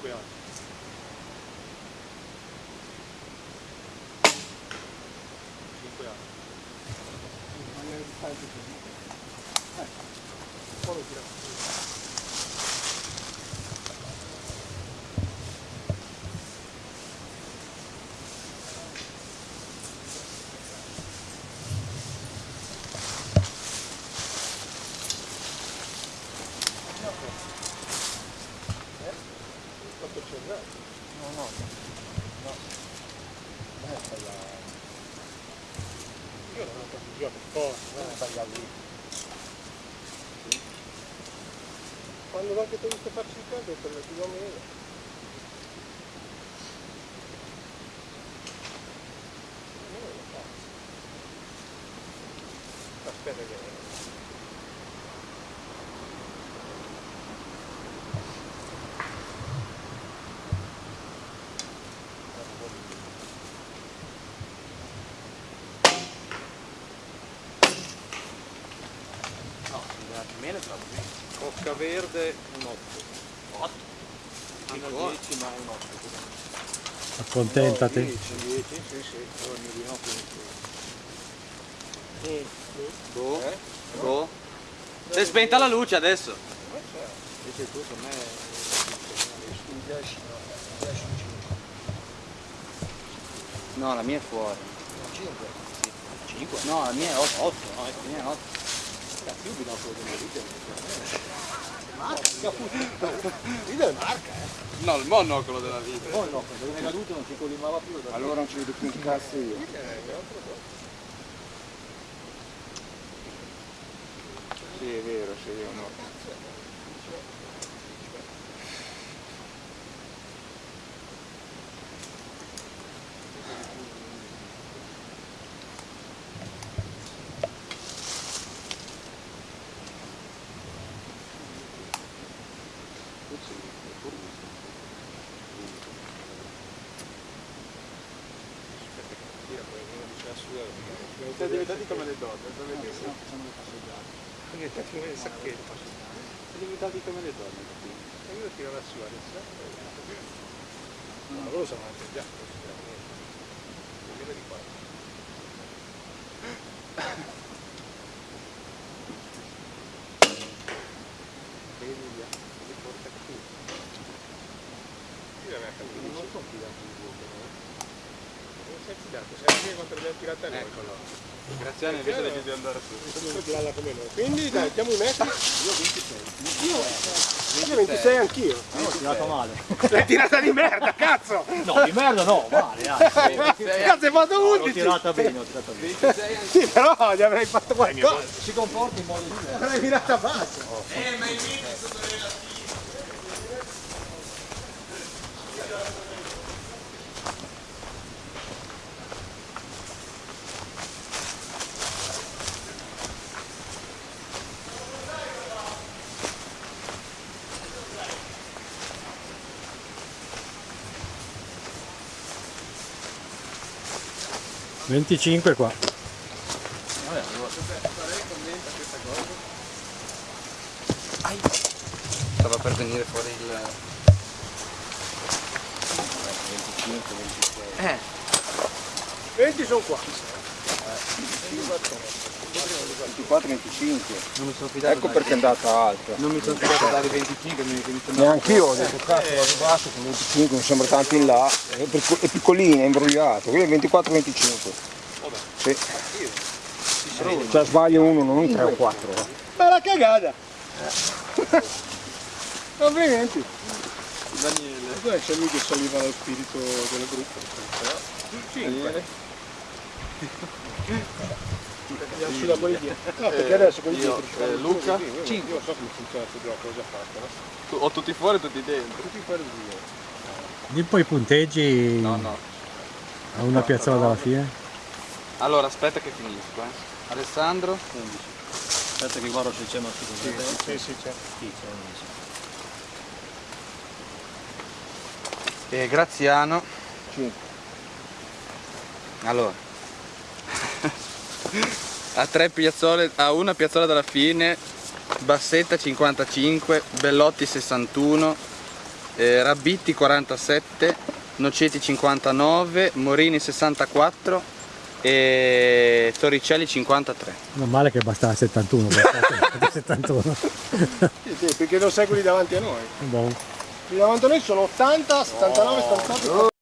5 anni. Cinque anni. Poi lo tira fuori. No, no, no. Non è sbagliato. Io non ho capito, io per forza. Non è sbagliato lì. Quando anche ti ho visto farci il caldo, per la più o meno. Non lo faccio. Aspetta che... meno è troppo meno. Cocca verde, un 8. 8. Fino al 10 ma un 8. Accontentati. 10, 10, sì, sì. Allora il mio di notte Boh. Boh. Eh? Boh. Si è spenta la luce adesso. Invece tu per me... Un 10, no. 10, 5. No, la mia è fuori. 5. 5? No, la mia è 8. 8. No, la mia è 8. Più binocolo della vita. Vita è marca, eh. No, il monocolo della vita. Poi no, dove è caduto non si collimava più. da- Allora non ci vedo più un cazzo io. Sì, è vero, sì, io no. Siamo diventati come le donne, sono bellissimo. Siamo diventati come le sacchette. Siamo diventati come le donne? E io tiro la sua adesso. Ma loro sono anche già. Viene di qua. Vedi via, li porta qui. Io mi ha capito. Non sono fidato di voi, però. Non sei fidato, sei l'abbiamo tirata noi. Eccolo. Graziano invece di di andare su. Noi. Quindi dai, diamo i metri. Io 26. Io 26 anch'io. No, ho tirato male. L'hai tirata di merda, cazzo! No, di merda no, male. Cazzo, hai fatto L'ho 11! tirata bene, ho tirata bene. 26 anni. Sì, però gli avrei fatto qualcosa. Si comporta in modo diverso. L'avrei mirata a basso. Eh, ma 25 qua. Vabbè, allora. Stava per venire fuori il... 25, 26. Eh, 20 sono qua. 24, 25. non mi sono fidato. Ecco perché è andata alta. Non mi sono fidato dare 25, mi, mi sembra... Neanche io ho detto cazzo vado basso con 25, non sembra tanto in là, è, picco- è piccolina, è imbrogliato, qui è 24, 25. Sì. Cioè sbaglia uno, non un 3 o 4. Bella cagata! Complimenti! Daniele. Dove c'è lui che saliva lo spirito del gruppo? 5. Andiamo su da quelli dietro. No, perché adesso quelli io, dietro ci eh, Luca, così, io- cinque. Io so come funziona questo gioco, l'ho già fatto, Ho tutti fuori e tutti dentro. Tutti fuori di via. Di poi i punteggi No, no. a una piazzola dalla fine. Allora, aspetta che finisco, eh. Alessandro? 11. Aspetta che guardo se c'è una Sì, sì, sì, certo. Sì, c'è 11. E Graziano? 5. Allora. a tre piazzole, a una piazzola dalla fine, Bassetta 55, Bellotti 61, eh, Rabitti 47, Noceti 59, Morini 64 e Torricelli 53. Non male che bastava 71, bastava 71. Sì, sì, perché non sai quelli davanti a noi. Buon. Quelli davanti a noi sono 80, 79, 78.